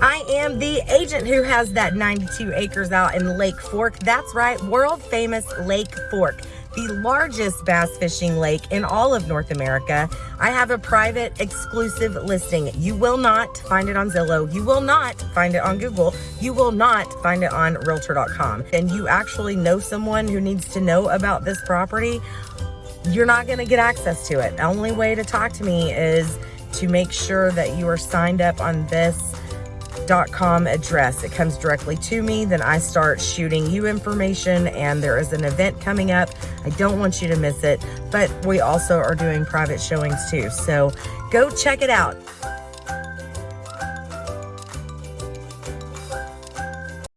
I am the agent who has that 92 acres out in Lake Fork. That's right, world famous Lake Fork the largest bass fishing lake in all of North America. I have a private exclusive listing. You will not find it on Zillow. You will not find it on Google. You will not find it on realtor.com. And you actually know someone who needs to know about this property, you're not gonna get access to it. The only way to talk to me is to make sure that you are signed up on this com address. It comes directly to me. Then I start shooting you information and there is an event coming up. I don't want you to miss it, but we also are doing private showings too. So go check it out.